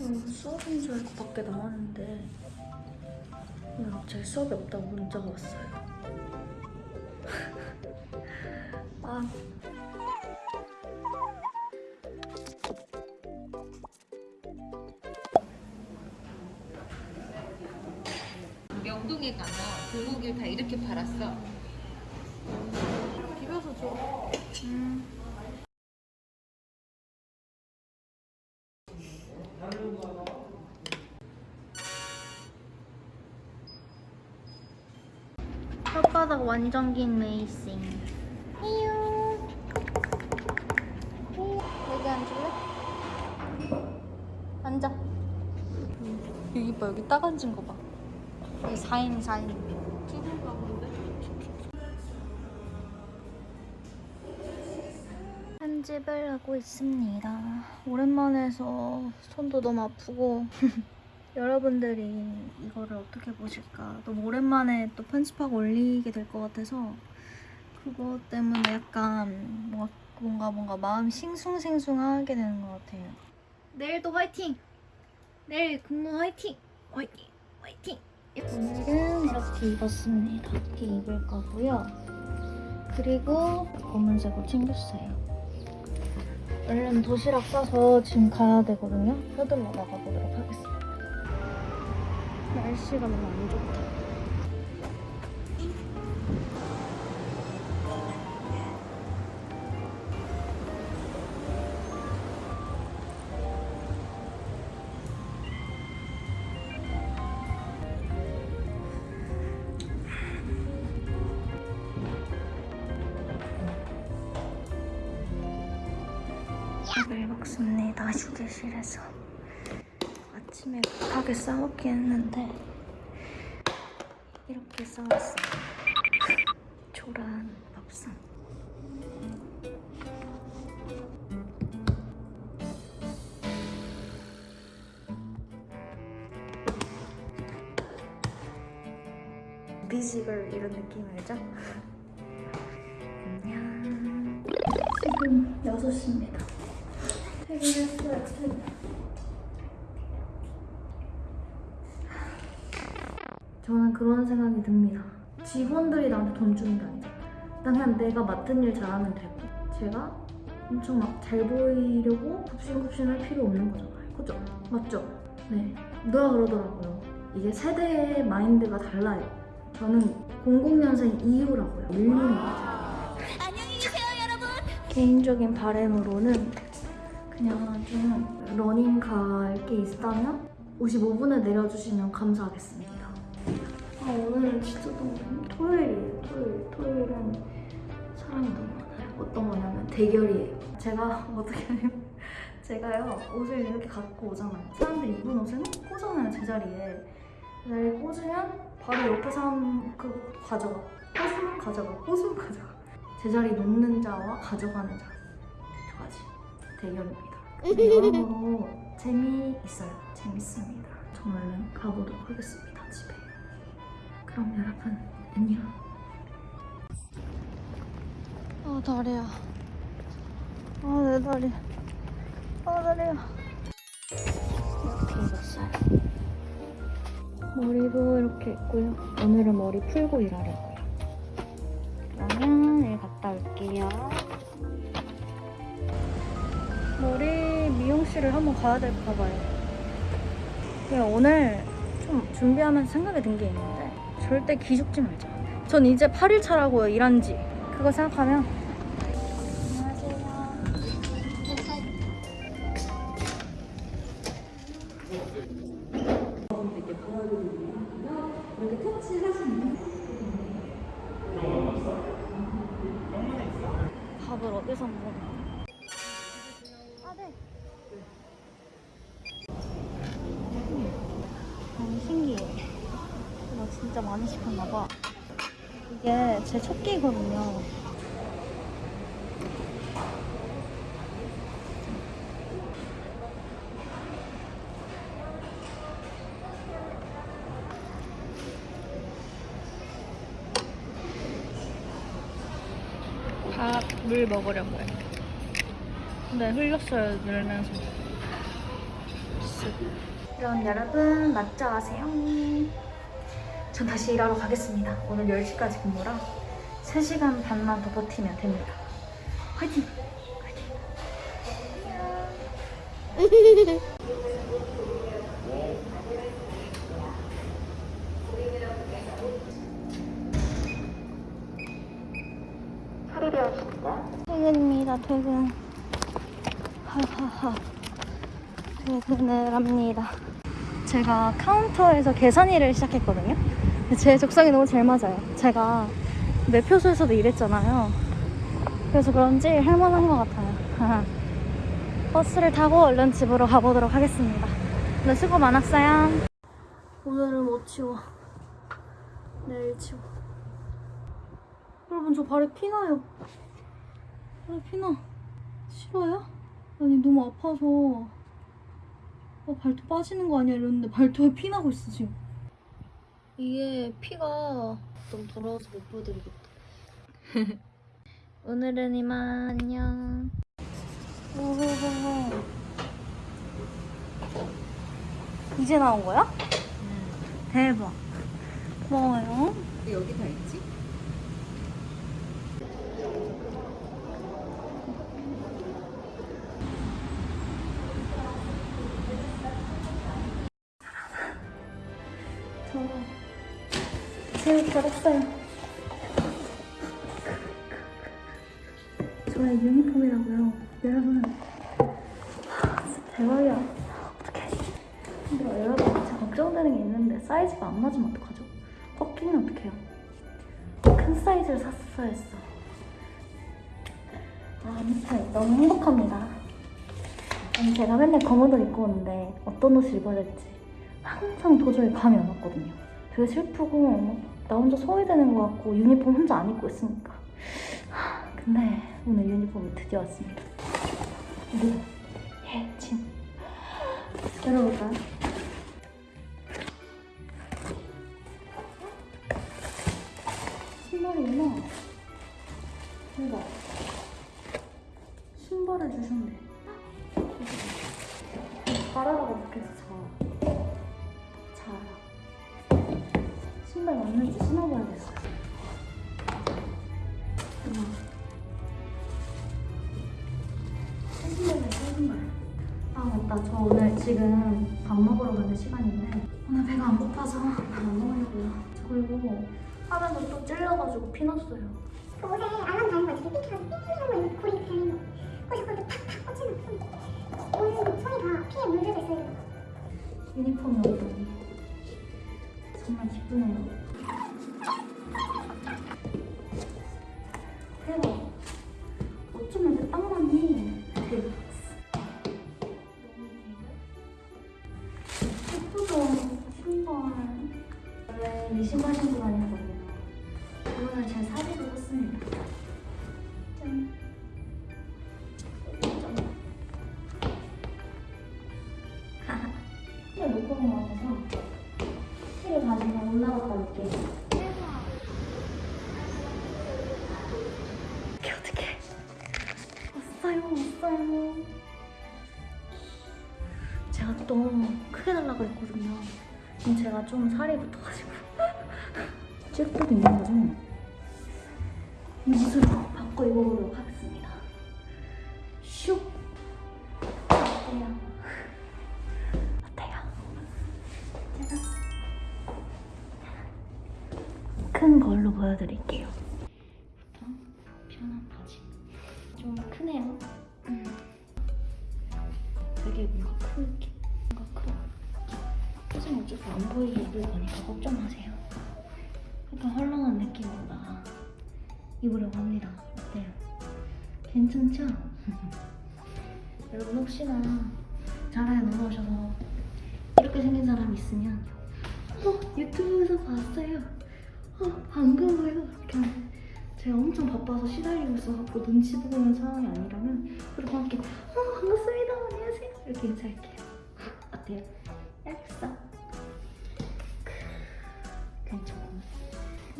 음, 수업인 줄 알고 밖에 나왔는데 오늘 갑자기 수업이 없다고 문자가 왔어요. 아, 명동에 가면 불고기를 다 이렇게 팔았어. 비벼서 줘. 혓바닥 완전 긴 메이싱. 이유. 여기 앉을래? 앉아. 여기 봐, 여기 딱 앉은 거 봐. 여기 4인 4인. 편집을 하고 있습니다. 오랜만에 해서 손도 너무 아프고 여러분들이 이거를 어떻게 보실까 너무 오랜만에 또 편집하고 올리게 될 것 같아서 그거 때문에 약간 뭔가 뭔가, 뭔가 마음이 싱숭생숭하게 되는 것 같아요. 내일도 화이팅! 내일 근무 화이팅! 화이팅! 화이팅! 오늘은 이렇게 입었습니다. 이렇게 입을 거고요. 그리고 검은색으로 챙겼어요. 얼른 도시락 싸서 지금 가야 되거든요. 서둘러 나가보도록 하겠습니다. 날씨가 너무 안 좋다. 밥을 먹습니다. 휴게실에서. 아침에 급하게 싸먹긴 했는데 이렇게 싸웠어요. 초라한 밥상. 비지걸 이런 느낌 알죠? 안녕. 지금 6시입니다. 퇴근했어요, 퇴근. 저는 그런 생각이 듭니다. 직원들이 나한테 돈 주는 게 아니라 난 그냥 내가 맡은 일 잘하면 되고 제가 엄청 막 잘 보이려고 굽신굽신 할 필요 없는 거잖아요. 그죠? 맞죠? 네. 누가 그러더라고요. 이게 세대의 마인드가 달라요. 저는 00년생 이후라고요. 밀리는 거죠. 개인적인 바램으로는 그냥 좀 러닝 갈 게 있다면 55분에 내려주시면 감사하겠습니다. 아, 오늘은 진짜 너무 토요일이에요. 토요일. 토요일은 사람이 너무 많아요. 어떤 거냐면 대결이에요. 제가 어떻게 하냐면 제가요 옷을 이렇게 갖고 오잖아요. 사람들이 입은 옷을 꽂잖아요 제자리에. 제자리에 꽂으면 바로 옆에 사람 그 가져가. 꽂으면 가져가. 꽂으면 가져가. 제자리 놓는 자와 가져가는 자 두 가지 대결입니다. 여러모로 재미있어요. 재밌습니다. 저 얼른 가보도록 하겠습니다. 그럼 여러분 안녕. 아 다리야. 아 내 다리. 아 다리야. 이렇게 입었어요. 머리도 이렇게 있고요. 오늘은 머리 풀고 일하려고요. 그러면 일 갔다 올게요. 머리 미용실을 한번 가야 될까 봐요. 오늘 좀 준비하면서 생각이 든 게 있는데 절대 기죽지 말자. 전 이제 8일 차라고요, 일한 지. 그거 생각하면. 밥을 어디서 먹나? 진짜 많이 시켰나 봐. 이게 제 첫 끼거든요. 밥을 먹으려고요. 근데 흘렸어요, 늘면서. 수. 그럼 여러분 맞죠 하세요. 전 다시 일하러 가겠습니다. 오늘 10시까지 근무라 3시간 반만 더 버티면 됩니다. 화이팅! 화이팅! 퇴근입니다, 퇴근. 하하하. 퇴근을 합니다. 제가 카운터에서 계산 일을 시작했거든요. 제 적성이 너무 잘 맞아요. 제가 매표소에서도 일했잖아요. 그래서 그런지 할만한 것 같아요. 버스를 타고 얼른 집으로 가보도록 하겠습니다. 오늘 수고 많았어요. 오늘은 못 치워. 내일 치워. 여러분 저 발에 피나요. 발에 피나. 싫어요? 아니 너무 아파서 어, 발톱 빠지는 거 아니야 이랬는데 발톱에 피 나고 있어 지금. 이게 피가 너무 더러워서 못 보여드리겠다. 오늘은 이만 안녕. 오호호호. 이제 나온 거야? 대박. 고마워요. 왜 여기 다 있지? 저 새우 잘했어요. 저의 유니폼이라고요. 여러분, 대박이야. 어떡해. 근데 여러분, 진짜 걱정되는 게 있는데 사이즈가 안 맞으면 어떡하죠? 꽉 끼면 어떡해요? 큰 사이즈를 샀어야 했어. 아, 아무튼 너무 행복합니다. 아니, 제가 맨날 검은 옷 입고 오는데 어떤 옷을 입어야 될지 항상 도저히 감이 안 왔거든요. 되게 슬프고 나 혼자 소외되는 것 같고 유니폼 혼자 안 입고 있으니까. 하, 근데 오늘 유니폼이 드디어 왔습니다. 류혜진. 열어볼까요? 맞는지 신어봐야겠어. 아, 맞다. 저 오늘 지금 밥 먹으러 가는 시간인데, 오늘 배가 안 고파서 밥 안 먹으려고요. 저 그리고 하면서 또 찔려가지고 피 났어요. 그 옷에 알람 다는 거 삐뚤어서 삐뚤어서 있는 고리 달린 거 거기서 거기 탁탁 꽂히는 손 오늘 손이 다 피에 물들어 있어요 유니폼이 없더니 정말 기쁘네요. 또 크게 달라고 했거든요. 근데 제가 좀 살이 붙어가지고 찔도도 있는 거죠? 이 옷으로 바꿔 입어보도록 하겠습니다. 슉. 어때요? 어때요? 짜잔. 큰 걸로 보여드릴게요. 편한 바지. 좀 크네요. 음. 되게 뭔가 크게. 표정이 어차피 안 보이게 입을 거니까 걱정 마세요. 약간 헐렁한 느낌보다 입으려고 합니다. 어때요? 괜찮죠? 여러분 혹시나 자라에 놀러 오셔서 이렇게 생긴 사람 있으면 어 유튜브에서 봤어요 어 반가워요 이렇게 하면 제가 엄청 바빠서 시달리고 있어서 눈치 보고 있는 상황이 아니라면 그리고 함께 어 반갑습니다 안녕하세요 이렇게 인사할게요 어때요? 얄쌍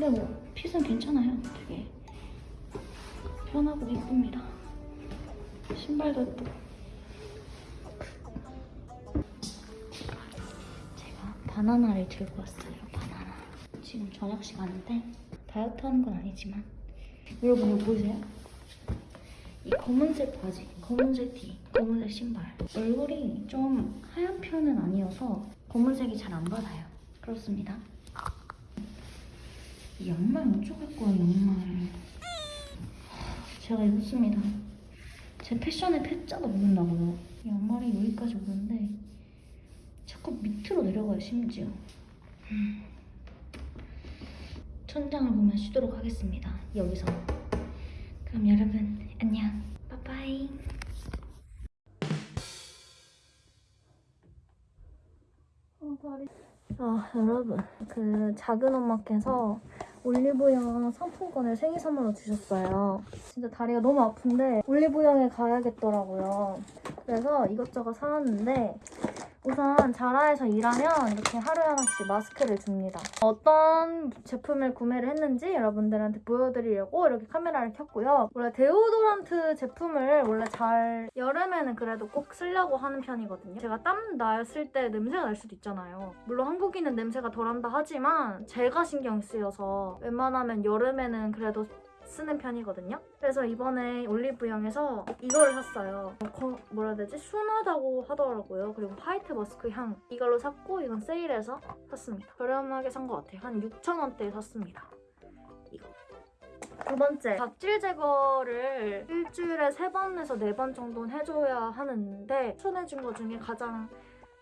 근데 뭐 핏은 괜찮아요 되게 편하고 예쁩니다 신발도 예쁘고 바나나를 들고 왔어요. 바나나. 지금 저녁 시간인데 다이어트 하는 건 아니지만 여러분 이거 보이세요? 이 검은색 바지, 검은색 티, 검은색 신발. 얼굴이 좀 하얀 편은 아니어서 검은색이 잘 안 받아요. 그렇습니다. 이 양말 어쩌고 할 거야, 양말. 제가 입었습니다. 제 패션에 패자가 오른다고요. 이 양말이 여기까지 오는데 자꾸 밑으로 내려가요, 심지어. 음. 천장을 보면 쉬도록 하겠습니다. 여기서. 그럼 여러분 안녕. 빠빠이. 아 여러분 그 작은 엄마께서 올리브영 상품권을 생일 선물로 주셨어요. 진짜 다리가 너무 아픈데 올리브영에 가야겠더라고요. 그래서 이것저것 사왔는데 우선 자라에서 일하면 이렇게 하루에 하나씩 마스크를 줍니다. 어떤 제품을 구매를 했는지 여러분들한테 보여드리려고 이렇게 카메라를 켰고요. 원래 데오도란트 제품을 원래 잘 여름에는 그래도 꼭 쓰려고 하는 편이거든요. 제가 땀 났을 때 냄새가 날 수도 있잖아요. 물론 한국인은 냄새가 덜한다 하지만 제가 신경 쓰여서 웬만하면 여름에는 그래도 쓰는 편이거든요. 그래서 이번에 올리브영에서 이거를 샀어요. 거- 뭐라 해야 되지? 순하다고 하더라고요. 그리고 화이트 머스크 향 이걸로 샀고 이건 세일해서 샀습니다. 저렴하게 산 것 같아요. 한 6,000원대에 샀습니다. 이거. 두 번째, 각질 제거를 일주일에 3번에서 4번 정도는 해줘야 하는데 추천해준 것 중에 가장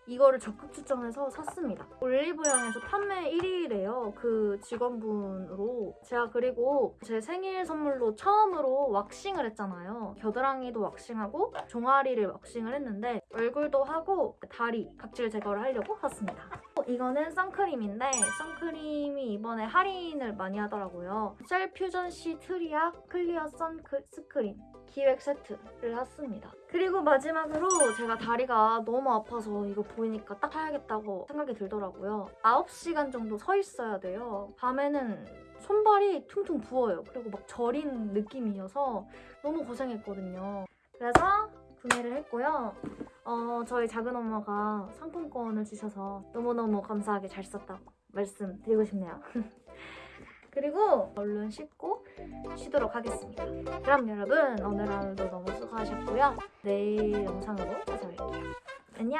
이거를 적극 추천해서 샀습니다. 올리브영에서 판매 1위래요. 그 직원분으로. 제가 그리고 제 생일 선물로 처음으로 왁싱을 했잖아요. 겨드랑이도 왁싱하고 종아리를 왁싱을 했는데 얼굴도 하고 다리 각질 제거를 하려고 샀습니다. 어, 이거는 선크림인데 선크림이 이번에 할인을 많이 하더라고요. Cell Fusion C 트리아 클리어 선 스크린 기획 세트를 샀습니다. 그리고 마지막으로 제가 다리가 너무 아파서 이거 보이니까 딱 사야겠다고 생각이 들더라고요. 9시간 정도 서 있어야 돼요. 밤에는 손발이 퉁퉁 부어요. 그리고 막 저린 느낌이어서 너무 고생했거든요. 그래서 구매를 했고요. 어, 저희 작은 엄마가 상품권을 주셔서 너무너무 감사하게 잘 썼다고 말씀드리고 싶네요. 그리고 얼른 씻고 쉬도록 하겠습니다. 그럼 여러분 오늘 하루도 너무 수고하셨고요. 내일 영상으로 찾아뵐게요. 안녕!